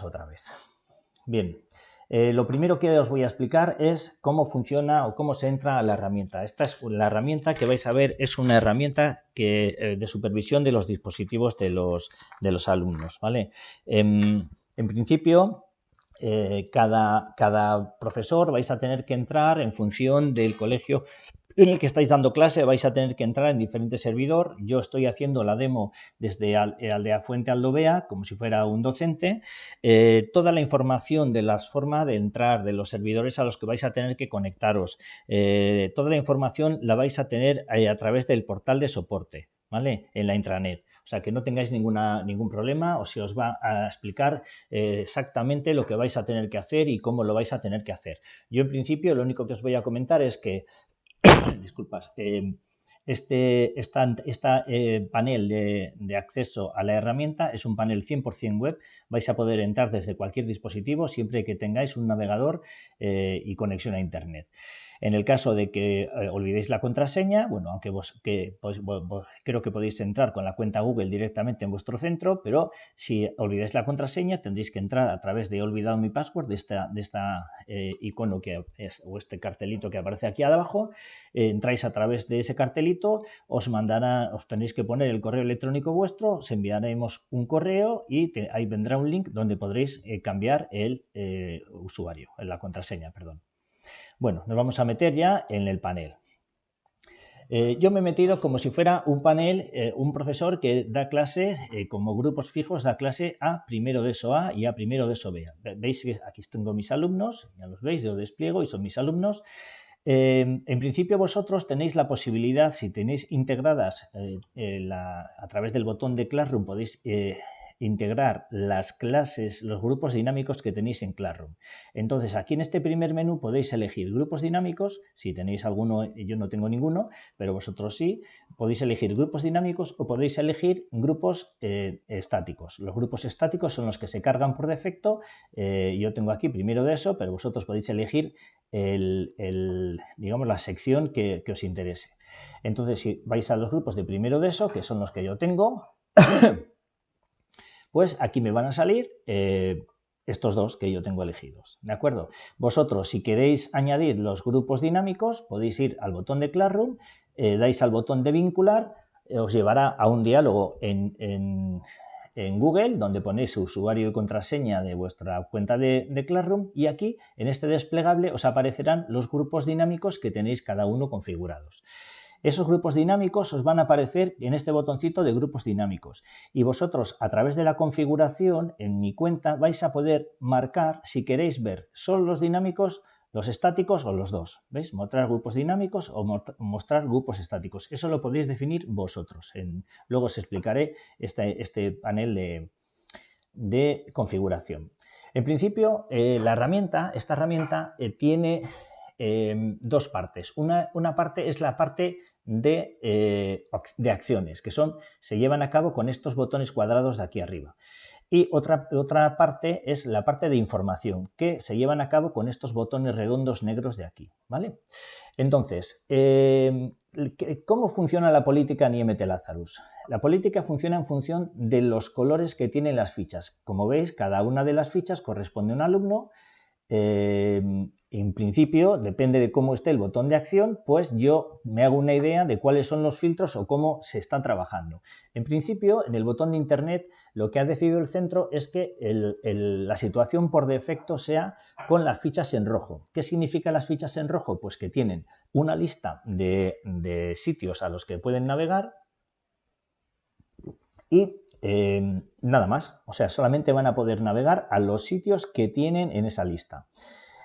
otra vez. Bien, eh, lo primero que os voy a explicar es cómo funciona o cómo se entra a la herramienta. Esta es la herramienta que vais a ver, es una herramienta que, eh, de supervisión de los dispositivos de los, de los alumnos. ¿vale? Em, en principio, eh, cada, cada profesor vais a tener que entrar en función del colegio en el que estáis dando clase vais a tener que entrar en diferente servidor. Yo estoy haciendo la demo desde eh, Aldea Fuente Aldovea, como si fuera un docente. Eh, toda la información de las formas de entrar, de los servidores a los que vais a tener que conectaros, eh, toda la información la vais a tener a través del portal de soporte. ¿Vale? En la intranet. O sea, que no tengáis ningún problema o se os va a explicar exactamente lo que vais a tener que hacer y cómo lo vais a tener que hacer. Yo, en principio, lo único que os voy a comentar es que disculpas, em, este esta, eh, panel de, acceso a la herramienta es un panel 100% web. Vais a poder entrar desde cualquier dispositivo siempre que tengáis un navegador eh, y conexión a Internet. En el caso de que eh, olvidéis la contraseña, bueno, aunque vos, pues, creo que podéis entrar con la cuenta Google directamente en vuestro centro, pero si olvidáis la contraseña tendréis que entrar a través de olvidado mi password, de esta, de esta eh, icono que es, o este cartelito que aparece aquí abajo, eh, entráis a través de ese cartelito, os mandará, os tenéis que poner el correo electrónico vuestro, os enviaremos un correo y ahí vendrá un link donde podréis cambiar el usuario, la contraseña, perdón. Bueno, nos vamos a meter ya en el panel. Eh, yo me he metido como si fuera un panel, eh, un profesor que da clases eh, como grupos fijos, da clase a primero de eso A y a primero de eso B. Veis que aquí tengo mis alumnos, ya los veis, yo despliego y son mis alumnos. en principio vosotros tenéis la posibilidad, si tenéis integradas a través del botón de Classroom, podéis integrar las clases, los grupos dinámicos que tenéis en Classroom. Entonces, aquí en este primer menú podéis elegir grupos dinámicos, si tenéis alguno, yo no tengo ninguno, pero vosotros sí, podéis elegir grupos dinámicos o podéis elegir grupos eh, estáticos. Los grupos estáticos son los que se cargan por defecto, eh, yo tengo aquí primero de eso, pero vosotros podéis elegir el, digamos, la sección que, que os interese. Entonces, si vais a los grupos de primero de eso, que son los que yo tengo, pues aquí me van a salir eh, estos dos que yo tengo elegidos, ¿de acuerdo? Vosotros, si queréis añadir los grupos dinámicos, podéis ir al botón de Classroom, eh, dais al botón de vincular, eh, os llevará a un diálogo en, Google, donde ponéis su usuario y contraseña de vuestra cuenta de, de, Classroom y aquí, en este desplegable, os aparecerán los grupos dinámicos que tenéis cada uno configurados. Esos grupos dinámicos os van a aparecer en este botoncito de grupos dinámicos y vosotros a través de la configuración en mi cuenta vais a poder marcar si queréis ver solo los dinámicos, los estáticos o los dos. ¿Veis? Mostrar grupos dinámicos o mostrar grupos estáticos. Eso lo podéis definir vosotros. luego os explicaré este, este panel de, configuración. En principio, eh, la herramienta, esta herramienta eh, tiene eh, dos partes. Una, una, parte es la parte eh, de, acciones, que son, se llevan a cabo con estos botones cuadrados de aquí arriba. Y otra, otra parte es la parte de información, que se llevan a cabo con estos botones redondos negros de aquí. ¿vale? Entonces, em, ¿cómo funciona la política en IMT Lazarus? La política funciona en función de los colores que tienen las fichas. Como veis, cada una de las fichas corresponde a un alumno Em, en principio, depende de cómo esté el botón de acción, pues yo me hago una idea de cuáles son los filtros o cómo se están trabajando. En principio, en el botón de Internet, lo que ha decidido el centro es que la situación por defecto sea con las fichas en rojo. ¿Qué significa las fichas en rojo? Pues que tienen una lista de sitios a los que pueden navegar y Em, nada más, o sea, solamente van a poder navegar a los sitios que tienen en esa lista.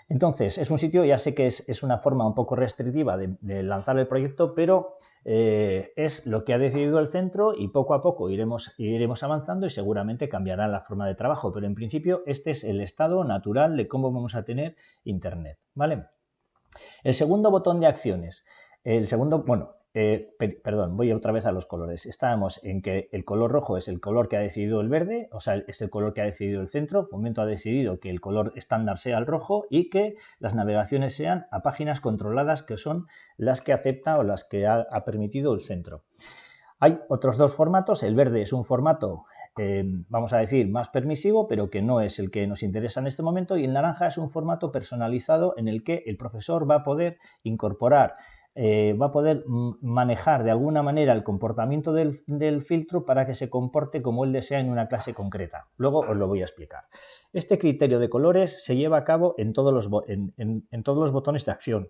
Entonces, es un sitio, ya sé que es, una forma un poco restrictiva de, lanzar el proyecto, pero eh, es lo que ha decidido el centro y poco a poco iremos, iremos avanzando y seguramente cambiará la forma de trabajo, pero en principio este es el estado natural de cómo vamos a tener Internet. ¿vale? El segundo botón de acciones. El segundo, bueno, eh, perdón, voy otra vez a los colores. Estábamos en que el color rojo es el color que ha decidido el verde, o sea, es el color que ha decidido el centro. Fomento ha decidido que el color estándar sea el rojo y que las navegaciones sean a páginas controladas, que son las que acepta o las que ha, permitido el centro. Hay otros dos formatos. El verde es un formato eh, vamos a decir, más permisivo, pero que no es el que nos interesa en este momento. Y el naranja es un formato personalizado en el que el profesor va a poder incorporar eh, va a poder manejar de alguna manera el comportamiento del, filtro para que se comporte como él desea en una clase concreta. Luego os lo voy a explicar. Este criterio de colores se lleva a cabo en todos los, en todos los botones de acción.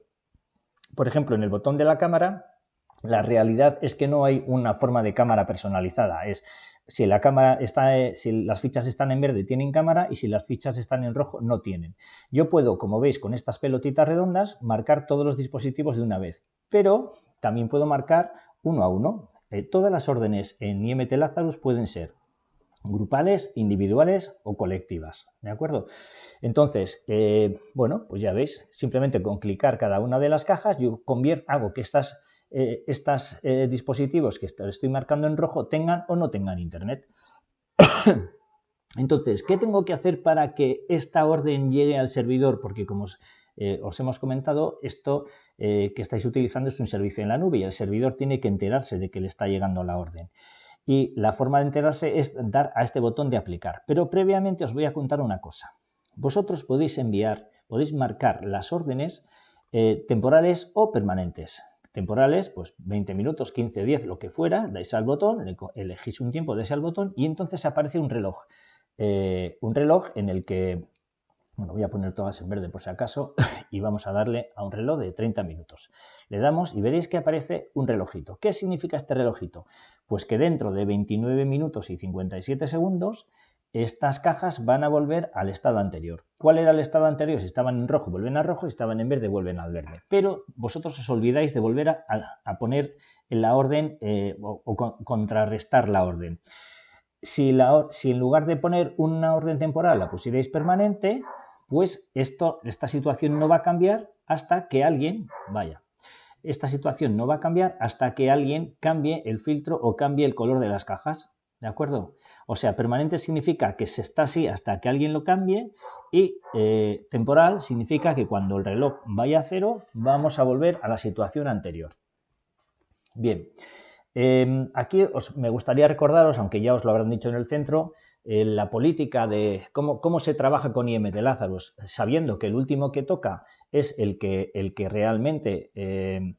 Por ejemplo, en el botón de la cámara, la realidad es que no hay una forma de cámara personalizada. Es si la cámara está, eh, si las fichas están en verde tienen cámara y si las fichas están en rojo no tienen. Yo puedo, como veis, con estas pelotitas redondas marcar todos los dispositivos de una vez, pero también puedo marcar uno a uno. Eh, todas las órdenes en IMT Lazarus pueden ser grupales, individuales o colectivas, ¿de acuerdo? Entonces, eh, bueno, pues ya veis, simplemente con clicar cada una de las cajas yo convierto, hago que estas eh, estos eh, dispositivos que estoy marcando en rojo tengan o no tengan internet. Entonces, ¿qué tengo que hacer para que esta orden llegue al servidor? Porque como os, eh, hemos comentado, esto que estáis utilizando es un servicio en la nube y el servidor tiene que enterarse de que le está llegando la orden. Y la forma de enterarse es dar a este botón de aplicar. Pero previamente os voy a contar una cosa. Vosotros podéis enviar, podéis marcar las órdenes temporales o permanentes temporales, pues 20 minutos, 15, 10, lo que fuera, dais al botón, elegís un tiempo, dais al botón y entonces aparece un reloj. Eh, un reloj en el que, bueno, voy a poner todas en verde por si acaso y vamos a darle a un reloj de 30 minutos. Le damos y veréis que aparece un relojito. ¿Qué significa este relojito? Pues que dentro de 29 minutos y 57 segundos estas cajas van a volver al estado anterior. ¿Cuál era el estado anterior? Si estaban en rojo, vuelven a rojo, si estaban en verde, vuelven al verde. Pero vosotros os olvidáis de volver a, poner en la orden eh, o, contrarrestar la orden. Si, en lugar de poner una orden temporal la pusierais permanente, pues esta situación no va a cambiar hasta que alguien, vaya, esta situación no va a cambiar hasta que alguien cambie el filtro o cambie el color de las cajas. ¿De acuerdo? O sea, permanente significa que se está así hasta que alguien lo cambie y eh, temporal significa que cuando el reloj vaya a cero vamos a volver a la situación anterior. Bien, em, aquí os, me gustaría recordaros, aunque ya os lo habrán dicho en el centro, eh, la política de cómo, cómo, se trabaja con IM de Lazarus, sabiendo que el último que toca es el que, el que realmente eh,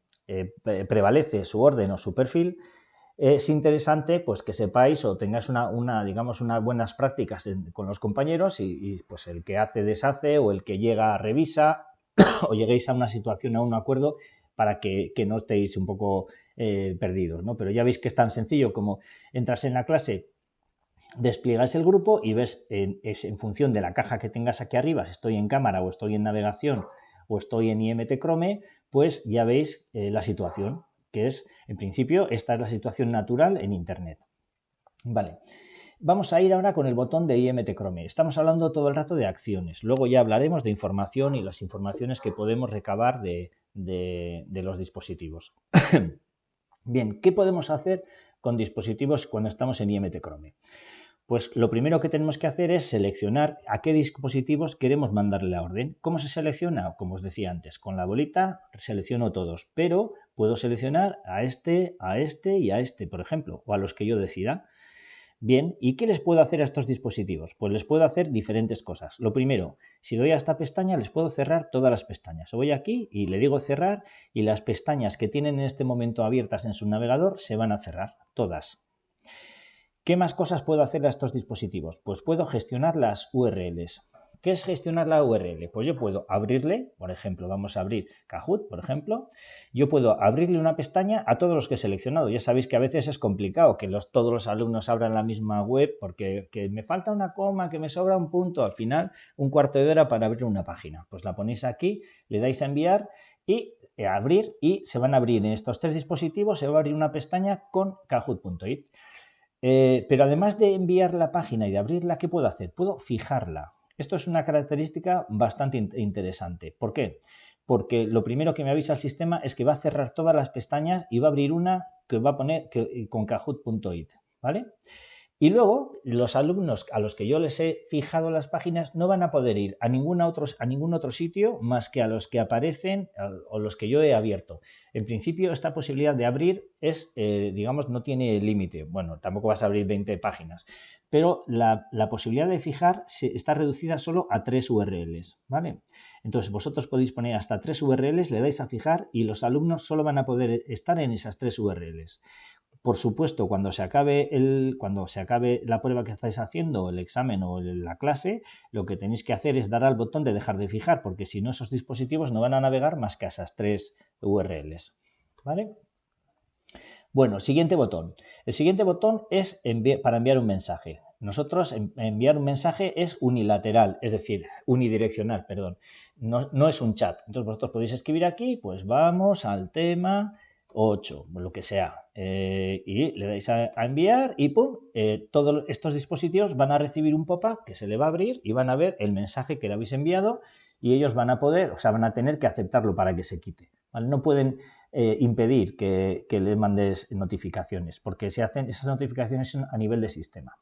prevalece su orden o su perfil, es interesante pues que sepáis o tengáis una, digamos, unas buenas prácticas con los compañeros y, pues el que hace deshace o el que llega revisa o lleguéis a una situación, a un acuerdo para que, no estéis un poco eh, perdidos, ¿no? Pero ya veis que es tan sencillo como entras en la clase, despliegas el grupo y ves en, es en función de la caja que tengas aquí arriba, si estoy en cámara o estoy en navegación o estoy en IMT Chrome, pues ya veis eh, la situación que es, en principio, esta es la situación natural en Internet. Vale. Vamos a ir ahora con el botón de IMT Chrome. Estamos hablando todo el rato de acciones. Luego ya hablaremos de información y las informaciones que podemos recabar de, de los dispositivos. Bien, ¿qué podemos hacer con dispositivos cuando estamos en IMT Chrome? Pues lo primero que tenemos que hacer es seleccionar a qué dispositivos queremos mandarle la orden. ¿Cómo se selecciona? Como os decía antes, con la bolita selecciono todos, pero puedo seleccionar a este, a este y a este, por ejemplo, o a los que yo decida. Bien, ¿y qué les puedo hacer a estos dispositivos? Pues les puedo hacer diferentes cosas. Lo primero, si doy a esta pestaña, les puedo cerrar todas las pestañas. Voy aquí y le digo cerrar y las pestañas que tienen en este momento abiertas en su navegador se van a cerrar, todas. ¿Qué más cosas puedo hacer a estos dispositivos? Pues puedo gestionar las URLs. ¿Qué es gestionar la URL? Pues yo puedo abrirle, por ejemplo, vamos a abrir Kahoot, por ejemplo, yo puedo abrirle una pestaña a todos los que he seleccionado. Ya sabéis que a veces es complicado que los, todos los alumnos abran la misma web porque me falta una coma, que me sobra un punto, al final un cuarto de hora para abrir una página. Pues la ponéis aquí, le dais a enviar y a eh, abrir y se van a abrir en estos tres dispositivos, se va a abrir una pestaña con kahoot.it. Eh, pero además de enviar la página y de abrirla, ¿qué puedo hacer? Puedo fijarla. Esto es una característica bastante interesante. ¿Por qué? Porque lo primero que me avisa el sistema es que va a cerrar todas las pestañas y va a abrir una que va a poner con kahoot.it. ¿vale? Y luego, los alumnos a los que yo les he fijado las páginas no van a poder ir a, ningún otro, a ningún otro sitio más que a los que aparecen o los que yo he abierto. En principio, esta posibilidad de abrir es, eh, digamos, no tiene límite. Bueno, tampoco vas a abrir 20 páginas, pero la, posibilidad de fijar está reducida solo a tres URLs, ¿vale? Entonces, vosotros podéis poner hasta tres URLs, le dais a fijar y los alumnos solo van a poder estar en esas tres URLs. Por supuesto, cuando se acabe, el, cuando se acabe la prueba que estáis haciendo, el examen o la clase, lo que tenéis que hacer es dar al botón de dejar de fijar, porque si no, esos dispositivos no van a navegar más que a esas tres URLs. ¿Vale? Bueno, siguiente botón. El siguiente botón es para enviar un mensaje. Nosotros enviar un mensaje es unilateral, es decir, unidireccional, perdón. No, no, es un chat. Entonces vosotros podéis escribir aquí, pues vamos al tema 8, lo que sea. Eh, y le dais a, enviar y ¡pum! Eh, todos estos dispositivos van a recibir un pop-up que se le va a abrir y van a ver el mensaje que le habéis enviado y ellos van a poder, o sea, van a tener que aceptarlo para que se quite. No pueden eh, impedir que, que les mandes notificaciones porque se hacen esas notificaciones a nivel de sistema.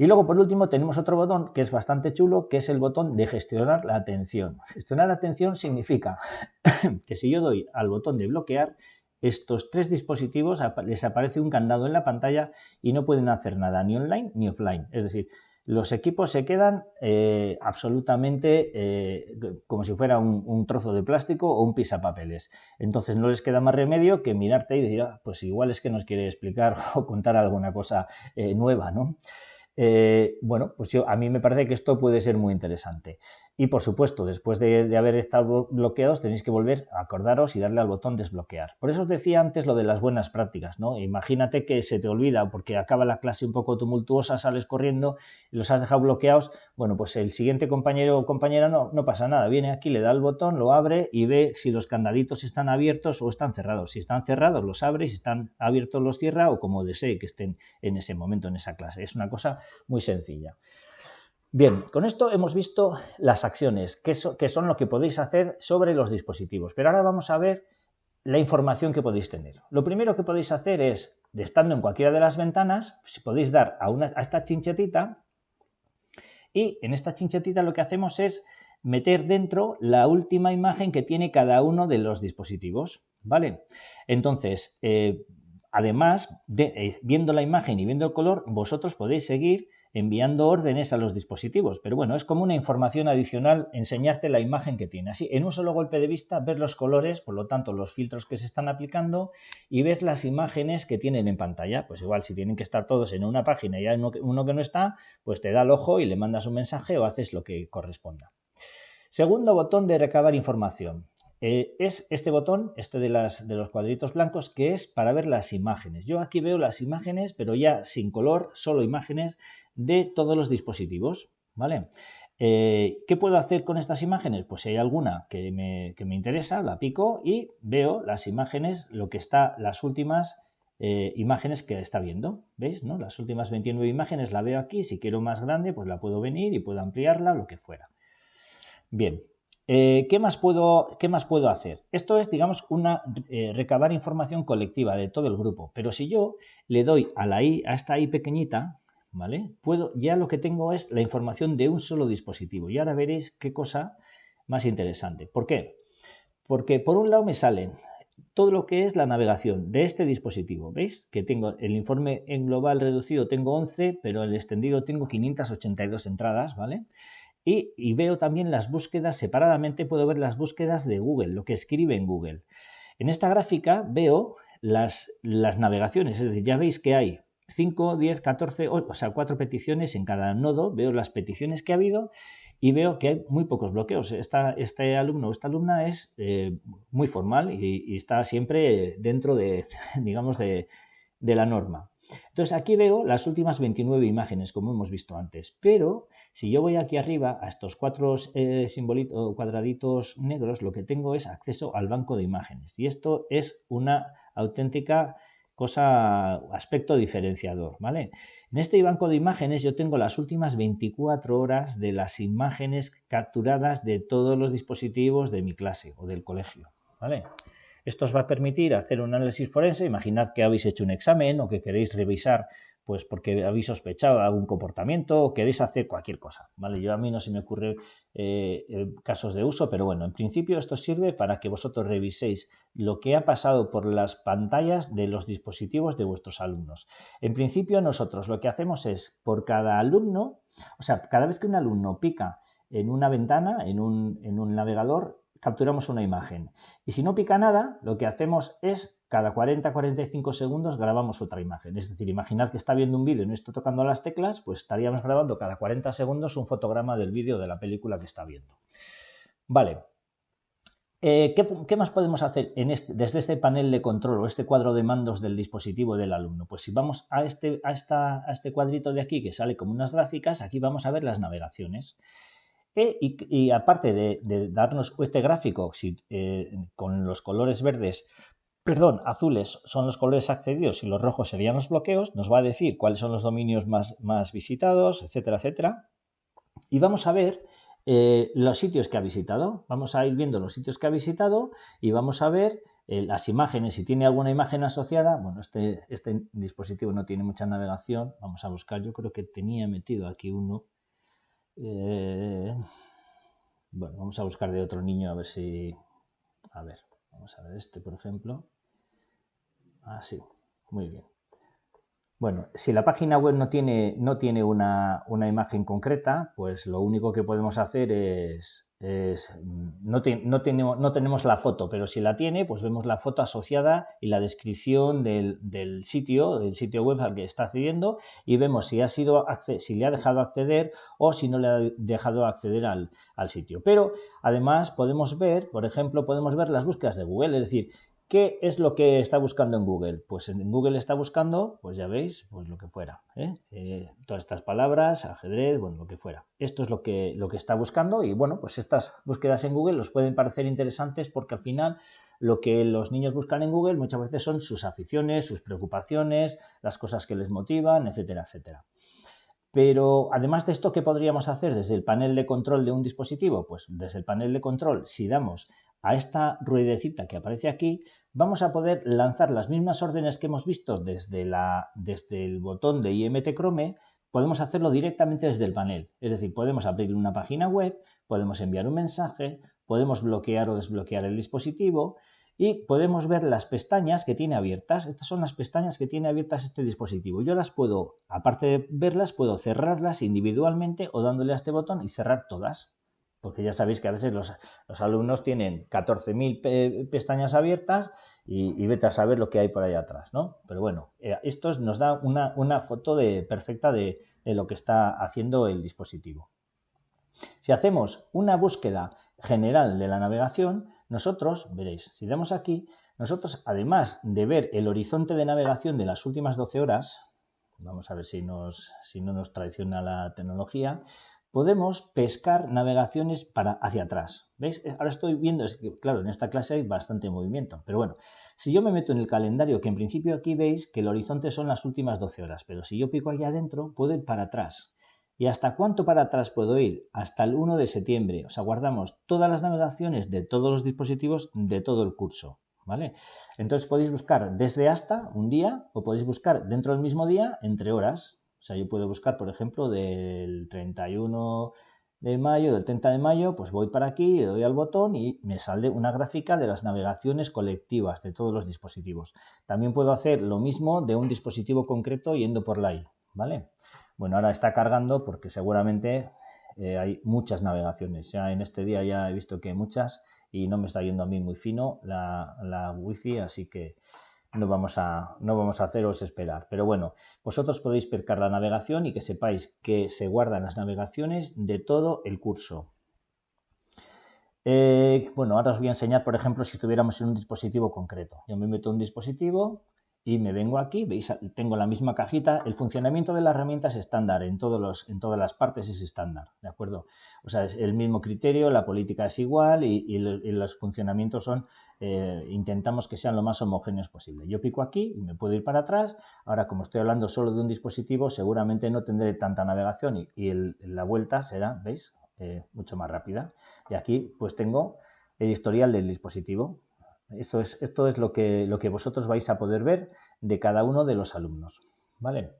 Y luego, por último, tenemos otro botón que es bastante chulo, que es el botón de gestionar la atención. Gestionar la atención significa que si yo doy al botón de bloquear, estos tres dispositivos les aparece un candado en la pantalla y no pueden hacer nada ni online ni offline. Es decir, los equipos se quedan eh, absolutamente eh, como si fuera un, trozo de plástico o un pisapapeles. Entonces no les queda más remedio que mirarte y decir, ah, pues igual es que nos quiere explicar o contar alguna cosa eh, nueva, ¿no? bueno, pues yo, a mí me parece que esto puede ser muy interesante. Y por supuesto, después de, haber estado bloqueados, tenéis que volver a acordaros y darle al botón desbloquear. Por eso os decía antes lo de las buenas prácticas, ¿no? Imagínate que se te olvida porque acaba la clase un poco tumultuosa, sales corriendo y los has dejado bloqueados. Bueno, pues el siguiente compañero o compañera no, pasa nada. Viene aquí, le da el botón, lo abre y ve si los candaditos están abiertos o están cerrados. Si están cerrados, los abre si están abiertos, los cierra o como desee que estén en ese momento en esa clase. Es una cosa muy sencilla. Bien, con esto hemos visto las acciones, que, son lo que podéis hacer sobre los dispositivos. Pero ahora vamos a ver la información que podéis tener. Lo primero que podéis hacer es, estando en cualquiera de las ventanas, si podéis dar a, una, a esta chinchetita y en esta chinchetita lo que hacemos es meter dentro la última imagen que tiene cada uno de los dispositivos. ¿Vale? Entonces, eh, además, de, eh, viendo la imagen y viendo el color, vosotros podéis seguir enviando órdenes a los dispositivos. Pero bueno, es como una información adicional enseñarte la imagen que tiene. Así, en un solo golpe de vista, ves los colores, por lo tanto, los filtros que se están aplicando y ves las imágenes que tienen en pantalla. Pues igual, si tienen que estar todos en una página y hay uno que no está, pues te da el ojo y le mandas un mensaje o haces lo que corresponda. Segundo botón de recabar información. Eh, es este botón, este de, las, de los cuadritos blancos, que es para ver las imágenes. Yo aquí veo las imágenes, pero ya sin color, solo imágenes de todos los dispositivos. ¿vale? Eh, ¿Qué puedo hacer con estas imágenes? Pues si hay alguna que me, interesa, la pico y veo las imágenes, lo que está, las últimas eh, imágenes que está viendo. ¿Veis? No? Las últimas 29 imágenes la veo aquí. Si quiero más grande, pues la puedo venir y puedo ampliarla lo que fuera. Bien, eh, ¿qué, más puedo, ¿qué, más puedo, hacer? Esto es, digamos, una recabar información colectiva de todo el grupo. Pero si yo le doy a a esta I pequeñita, ¿vale? Puedo, ya lo que tengo es la información de un solo dispositivo. Y ahora veréis qué cosa más interesante. ¿Por qué? Porque por un lado me salen todo lo que es la navegación de este dispositivo. ¿Veis? Que tengo el informe en global reducido tengo 11, pero el extendido tengo 582 entradas, ¿vale? Y, y, veo también las búsquedas separadamente, puedo ver las búsquedas de Google, lo que escribe en Google. En esta gráfica veo las, las navegaciones, es decir, ya veis que hay 5, 10, 14, o sea, cuatro peticiones en cada nodo, veo las peticiones que ha habido y veo que hay muy pocos bloqueos. este alumno o esta alumna es eh, muy formal y, está siempre dentro de, digamos, de, la norma. Entonces aquí veo las últimas 29 imágenes, como hemos visto antes, pero si yo voy aquí arriba a estos cuatro eh, cuadraditos negros, lo que tengo es acceso al banco de imágenes y esto es una auténtica cosa, aspecto diferenciador, ¿vale? En este banco de imágenes yo tengo las últimas 24 horas de las imágenes capturadas de todos los dispositivos de mi clase o del colegio, ¿vale? Esto os va a permitir hacer un análisis forense. Imaginad que habéis hecho un examen o que queréis revisar pues porque habéis sospechado algún comportamiento o queréis hacer cualquier cosa, ¿vale? Yo a mí no se me ocurre eh, eh, casos de uso, pero bueno, en principio esto sirve para que vosotros reviséis lo que ha pasado por las pantallas de los dispositivos de vuestros alumnos. En principio nosotros lo que hacemos es, por cada alumno, o sea, cada vez que un alumno pica en una ventana, en un, en un navegador, capturamos una imagen. Y si no pica nada, lo que hacemos es cada 40-45 segundos grabamos otra imagen. Es decir, imaginad que está viendo un vídeo y no está tocando las teclas, pues estaríamos grabando cada 40 segundos un fotograma del vídeo de la película que está viendo. Vale. Eh, ¿qué, más podemos hacer desde este panel de control o este cuadro de mandos del dispositivo del alumno? Pues si vamos a este, a este cuadrito de aquí que sale como unas gráficas, aquí vamos a ver las navegaciones. Y, aparte de, darnos este gráfico eh, con los colores verdes, perdón, azules son los colores accedidos y los rojos serían los bloqueos, nos va a decir cuáles son los dominios más, más visitados, etcétera, etcétera. Y vamos a ver eh, los sitios que ha visitado. Vamos a ir viendo los sitios que ha visitado y vamos a ver eh, las imágenes. Si tiene alguna imagen asociada, bueno, este, este dispositivo no tiene mucha navegación. Vamos a buscar, yo creo que tenía metido aquí uno eh, bueno, vamos a buscar de otro niño a ver si... A ver, vamos a ver este, por ejemplo. Ah, sí, muy bien. Bueno, si la página web no tiene, no tiene una, imagen concreta, pues lo único que podemos hacer es, no, no, tenemos, no, tenemos, la foto, pero si la tiene, pues vemos la foto asociada y la descripción del, sitio, del sitio web al que está accediendo y vemos si, ha sido, si le ha dejado acceder o si no le ha dejado acceder al, al sitio. Pero además podemos ver, por ejemplo, podemos ver las búsquedas de Google, es decir, ¿Qué es lo que está buscando en Google? Pues en Google está buscando, pues ya veis, pues lo que fuera. ¿eh? Eh, todas estas palabras, ajedrez, bueno, lo que fuera. Esto es lo que, lo que está buscando y bueno, pues estas búsquedas en Google os pueden parecer interesantes porque al final lo que los niños buscan en Google muchas veces son sus aficiones, sus preocupaciones, las cosas que les motivan, etcétera, etcétera. Pero además de esto, ¿qué podríamos hacer desde el panel de control de un dispositivo? Pues desde el panel de control, si damos a esta ruedecita que aparece aquí, vamos a poder lanzar las mismas órdenes que hemos visto desde, la, desde el botón de IMT Chrome, podemos hacerlo directamente desde el panel. Es decir, podemos abrir una página web, podemos enviar un mensaje, podemos bloquear o desbloquear el dispositivo y podemos ver las pestañas que tiene abiertas. Estas son las pestañas que tiene abiertas este dispositivo. Yo las puedo, aparte de verlas, puedo cerrarlas individualmente o dándole a este botón y cerrar todas porque ya sabéis que a veces los, alumnos tienen 14.000 pestañas abiertas y, vete a saber lo que hay por ahí atrás, ¿no? Pero bueno, eh, esto nos da una, foto de, perfecta de, lo que está haciendo el dispositivo. Si hacemos una búsqueda general de la navegación, nosotros, veréis, si damos aquí, nosotros además de ver el horizonte de navegación de las últimas 12 horas, vamos a ver si, nos, si no nos traiciona la tecnología, podemos pescar navegaciones para hacia atrás. ¿Veis? Ahora estoy viendo, es que, claro, en esta clase hay bastante movimiento, pero bueno, si yo me meto en el calendario, que en principio aquí veis que el horizonte son las últimas 12 horas, pero si yo pico aquí adentro, puedo ir para atrás. ¿Y hasta cuánto para atrás puedo ir? Hasta el 1 de septiembre. O sea, guardamos todas las navegaciones de todos los dispositivos de todo el curso. ¿Vale? Entonces podéis buscar desde hasta un día o podéis buscar dentro del mismo día entre horas. O sea, yo puedo buscar, por ejemplo, del 31 de mayo, del 30 de mayo, pues voy para aquí, le doy al botón y me sale una gráfica de las navegaciones colectivas de todos los dispositivos. También puedo hacer lo mismo de un dispositivo concreto yendo por la I, ¿vale? Bueno, ahora está cargando porque seguramente eh, hay muchas navegaciones. Ya en este día ya he visto que hay muchas y no me está yendo a mí muy fino la, la wifi, así que no vamos, a, no vamos a haceros esperar. Pero bueno, vosotros podéis percar la navegación y que sepáis que se guardan las navegaciones de todo el curso. Eh, bueno, ahora os voy a enseñar, por ejemplo, si estuviéramos en un dispositivo concreto. Yo me meto en un dispositivo, y me vengo aquí, veis, tengo la misma cajita, el funcionamiento de la herramienta es estándar, en, todos los, en todas las partes es estándar, ¿de acuerdo? O sea, es el mismo criterio, la política es igual y, los funcionamientos son, eh, intentamos que sean lo más homogéneos posible. Yo pico aquí y me puedo ir para atrás, ahora como estoy hablando solo de un dispositivo, seguramente no tendré tanta navegación y, la vuelta será, ¿veis? Eh, mucho más rápida. Y aquí pues tengo el historial del dispositivo, Eso es, esto es lo que, lo que vosotros vais a poder ver de cada uno de los alumnos. ¿Vale?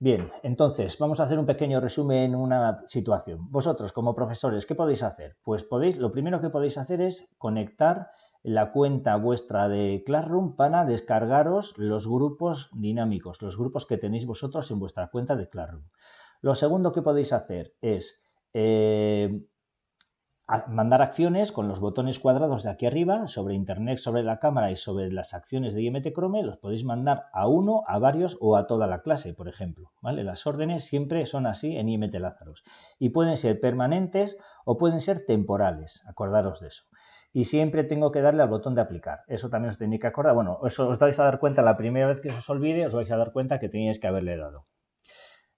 Bien, entonces vamos a hacer un pequeño resumen en una situación. Vosotros como profesores, ¿qué podéis hacer? Pues podéis, lo primero que podéis hacer es conectar la cuenta vuestra de Classroom para descargaros los grupos dinámicos, los grupos que tenéis vosotros en vuestra cuenta de Classroom. Lo segundo que podéis hacer es eh, mandar acciones con los botones cuadrados de aquí arriba sobre internet, sobre la cámara y sobre las acciones de IMT Chrome, los podéis mandar a uno, a varios o a toda la clase, por ejemplo. ¿vale? Las órdenes siempre son así en IMT Lázaros y pueden ser permanentes o pueden ser temporales, acordaros de eso. Y siempre tengo que darle al botón de aplicar. Eso también os tenéis que acordar. Bueno, eso os vais a dar cuenta la primera vez que os olvide, os vais a dar cuenta que teníais que haberle dado.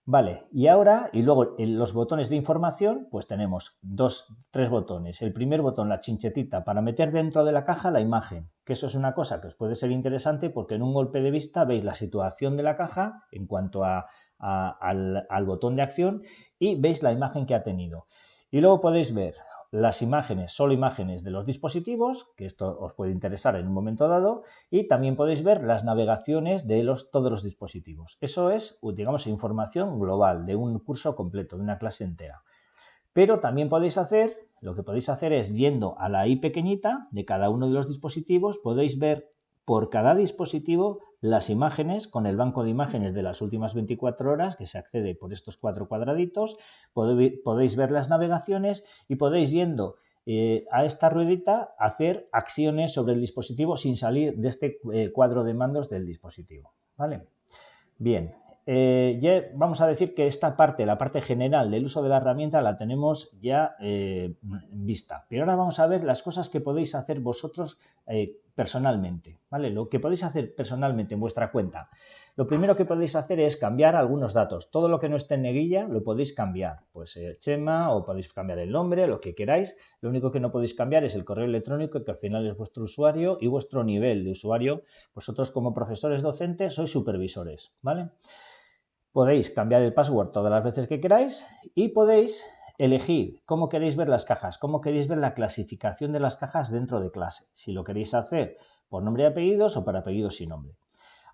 Vale, y ahora, y luego en los botones de información, pues tenemos dos, tres botones. El primer botón, la chinchetita, para meter dentro de la caja la imagen, que eso es una cosa que os puede ser interesante porque en un golpe de vista veis la situación de la caja en cuanto a, al, al botón de acción y veis la imagen que ha tenido. Y luego podéis ver las imágenes, solo imágenes de los dispositivos, que esto os puede interesar en un momento dado, y también podéis ver las navegaciones de los, todos los dispositivos. Eso es, digamos, información global de un curso completo, de una clase entera. Pero también podéis hacer, lo que podéis hacer es, yendo a la I pequeñita de cada uno de los dispositivos, podéis ver por cada dispositivo las imágenes con el banco de imágenes de las últimas 24 horas que se accede por estos cuatro cuadraditos, podéis ver las navegaciones y podéis yendo eh, a esta ruedita hacer acciones sobre el dispositivo sin salir de este eh, cuadro de mandos del dispositivo. ¿vale? Bien, eh, ya vamos a decir que esta parte, la parte general del uso de la herramienta, la tenemos ya vista. Pero ahora vamos a ver las cosas que podéis hacer vosotros personalmente, ¿vale? Lo que podéis hacer personalmente en vuestra cuenta. Lo primero que podéis hacer es cambiar algunos datos. Todo lo que no esté en neguilla lo podéis cambiar. Pues Chema o podéis cambiar el nombre, lo que queráis. Lo único que no podéis cambiar es el correo electrónico, que al final es vuestro usuario y vuestro nivel de usuario. Vosotros como profesores docentes sois supervisores, ¿vale? Podéis cambiar el password todas las veces que queráis y podéis elegir cómo queréis ver las cajas, cómo queréis ver la clasificación de las cajas dentro de clase, si lo queréis hacer por nombre y apellidos o por apellidos y nombre.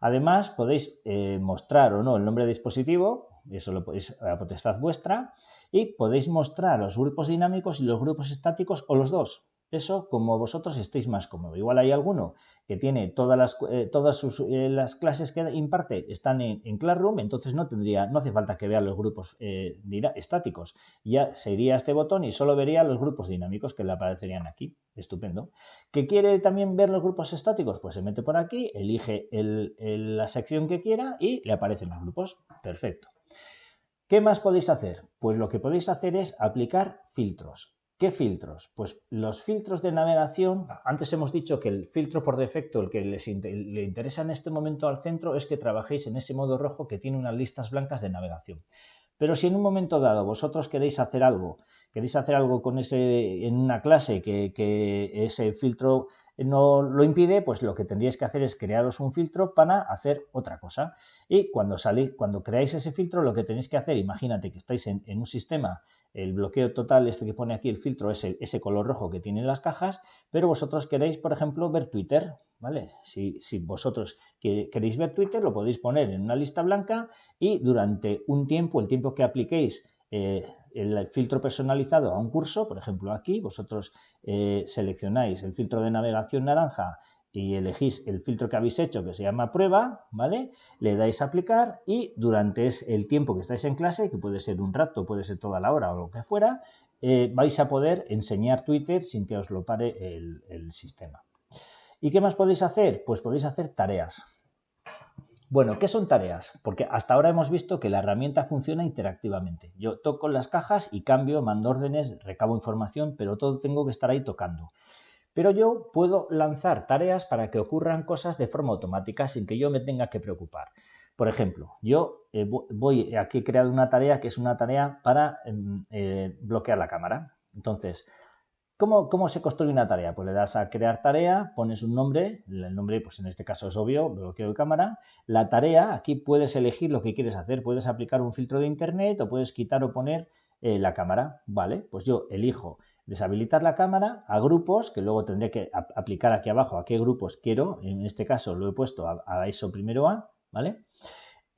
Además, podéis eh, mostrar o no el nombre de dispositivo, eso lo podéis a potestad vuestra, y podéis mostrar los grupos dinámicos y los grupos estáticos o los dos. Eso como vosotros estéis más cómodos. Igual hay alguno que tiene todas las, eh, todas sus, eh, las clases que imparte están en, Classroom, entonces no tendría, no hace falta que vea los grupos eh, estáticos. Ya sería este botón y solo vería los grupos dinámicos que le aparecerían aquí. Estupendo. ¿Que quiere también ver los grupos estáticos? Pues se mete por aquí, elige la sección que quiera y le aparecen los grupos. Perfecto. ¿Qué más podéis hacer? Pues lo que podéis hacer es aplicar filtros. ¿Qué filtros? Pues los filtros de navegación, antes hemos dicho que el filtro por defecto, el que les le interesa en este momento al centro, es que trabajéis en ese modo rojo que tiene unas listas blancas de navegación. Pero si en un momento dado vosotros queréis hacer algo, queréis hacer algo con ese, en una clase que, que ese filtro no lo impide, pues lo que tendríais que hacer es crearos un filtro para hacer otra cosa. Y cuando, salís, cuando creáis ese filtro, lo que tenéis que hacer, imagínate que estáis en, un sistema, el bloqueo total, este que pone aquí el filtro, es ese color rojo que tienen las cajas, pero vosotros queréis, por ejemplo, ver Twitter, ¿vale? Si, vosotros queréis ver Twitter, lo podéis poner en una lista blanca y durante un tiempo, el tiempo que apliquéis eh, el filtro personalizado a un curso, por ejemplo aquí, vosotros eh, seleccionáis el filtro de navegación naranja y elegís el filtro que habéis hecho que se llama prueba, ¿vale? Le dais a aplicar y durante el tiempo que estáis en clase, que puede ser un rato, puede ser toda la hora o lo que fuera, eh, vais a poder enseñar Twitter sin que os lo pare el sistema. ¿Y qué más podéis hacer? Pues podéis hacer tareas. Bueno, ¿qué son tareas? Porque hasta ahora hemos visto que la herramienta funciona interactivamente. Yo toco las cajas y cambio, mando órdenes, recabo información, pero todo tengo que estar ahí tocando. Pero yo puedo lanzar tareas para que ocurran cosas de forma automática sin que yo me tenga que preocupar. Por ejemplo, yo eh, voy aquí he creado una tarea que es una tarea para em, eh, bloquear la cámara. Entonces, ¿Cómo, se construye una tarea? Pues le das a crear tarea, pones un nombre, el nombre pues en este caso es obvio, bloqueo de cámara. La tarea, aquí puedes elegir lo que quieres hacer, puedes aplicar un filtro de internet o puedes quitar o poner eh, la cámara, ¿vale? Pues yo elijo deshabilitar la cámara a grupos, que luego tendré que aplicar aquí abajo a qué grupos quiero, en este caso lo he puesto a, a eso primero A, ¿vale?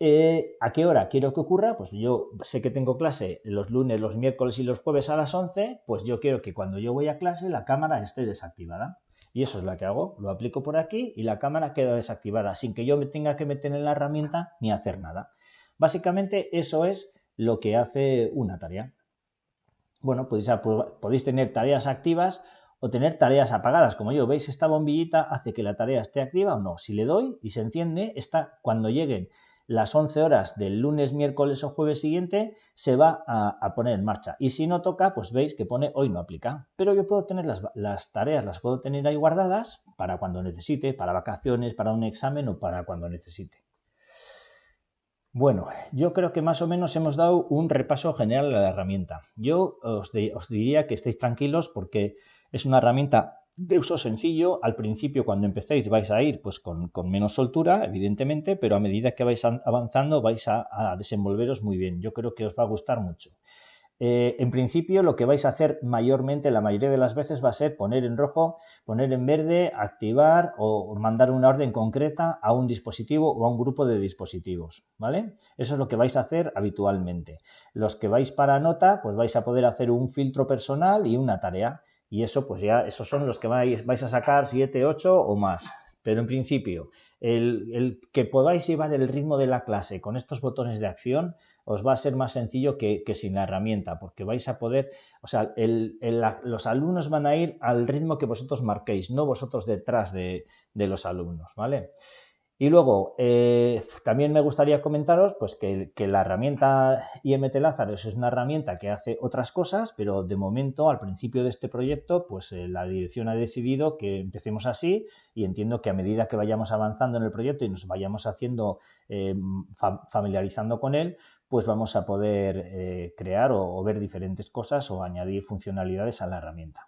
Eh, ¿A qué hora quiero que ocurra? Pues yo sé que tengo clase los lunes, los miércoles y los jueves a las 11, pues yo quiero que cuando yo voy a clase la cámara esté desactivada. Y eso es lo que hago, lo aplico por aquí y la cámara queda desactivada sin que yo me tenga que meter en la herramienta ni hacer nada. Básicamente eso es lo que hace una tarea. Bueno, podéis, podéis tener tareas activas o tener tareas apagadas. Como yo, veis, esta bombillita hace que la tarea esté activa o no. Si le doy y se enciende, está cuando lleguen las 11 horas del lunes, miércoles o jueves siguiente se va a, poner en marcha. Y si no toca, pues veis que pone hoy no aplica. Pero yo puedo tener las, tareas, las puedo tener ahí guardadas para cuando necesite, para vacaciones, para un examen o para cuando necesite. Bueno, yo creo que más o menos hemos dado un repaso general a la herramienta. Yo os, os diría que estéis tranquilos porque es una herramienta de uso sencillo, al principio cuando empecéis vais a ir pues con, menos soltura, evidentemente, pero a medida que vais avanzando vais a, desenvolveros muy bien. Yo creo que os va a gustar mucho. Eh, en principio lo que vais a hacer mayormente, la mayoría de las veces, va a ser poner en rojo, poner en verde, activar o mandar una orden concreta a un dispositivo o a un grupo de dispositivos, ¿vale? Eso es lo que vais a hacer habitualmente. Los que vais para nota, pues vais a poder hacer un filtro personal y una tarea y eso, pues ya, esos son los que vais, vais a sacar 7, 8 o más. Pero en principio, el, que podáis llevar el ritmo de la clase con estos botones de acción os va a ser más sencillo que, sin la herramienta, porque vais a poder, o sea, los alumnos van a ir al ritmo que vosotros marquéis, no vosotros detrás de, de los alumnos, ¿vale? Y luego, eh, también me gustaría comentaros pues, que, la herramienta IMT Lazarus es una herramienta que hace otras cosas, pero de momento, al principio de este proyecto, pues eh, la dirección ha decidido que empecemos así y entiendo que a medida que vayamos avanzando en el proyecto y nos vayamos haciendo, eh, familiarizando con él, pues vamos a poder crear o ver diferentes cosas o añadir funcionalidades a la herramienta.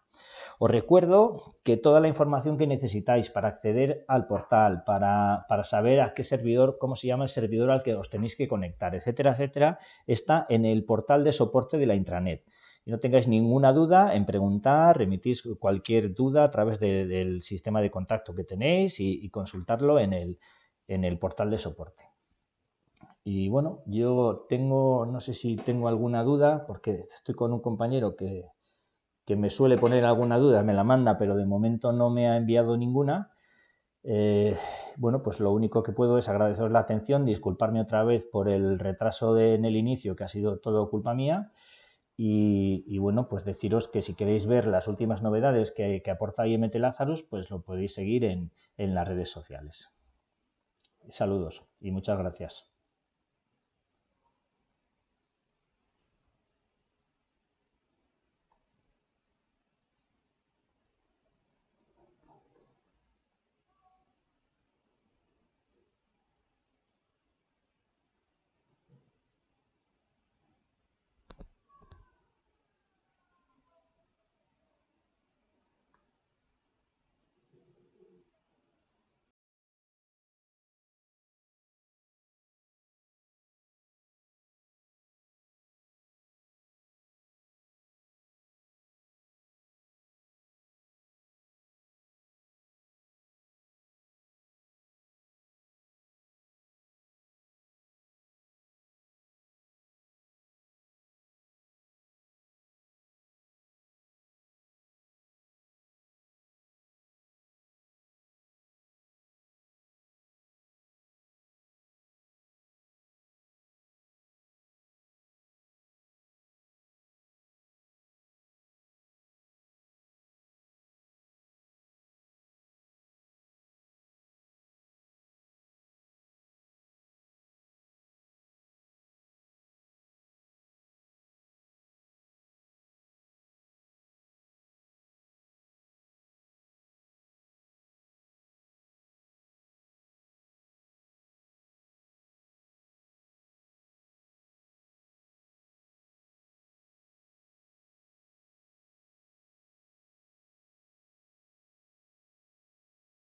Os recuerdo que toda la información que necesitáis para acceder al portal, para, saber a qué servidor, cómo se llama el servidor al que os tenéis que conectar, etcétera, etcétera, está en el portal de soporte de la intranet. Y no tengáis ninguna duda en preguntar, remitís cualquier duda a través del sistema de contacto que tenéis y, consultarlo en el, en el portal de soporte. Y bueno, yo tengo, no sé si tengo alguna duda, porque estoy con un compañero que, que me suele poner alguna duda, me la manda, pero de momento no me ha enviado ninguna. Eh, bueno, pues lo único que puedo es agradeceros la atención, disculparme otra vez por el retraso en el inicio, que ha sido todo culpa mía. Y, bueno, pues deciros que si queréis ver las últimas novedades que, aporta IMT Lazarus, pues lo podéis seguir en las redes sociales. Saludos y muchas gracias.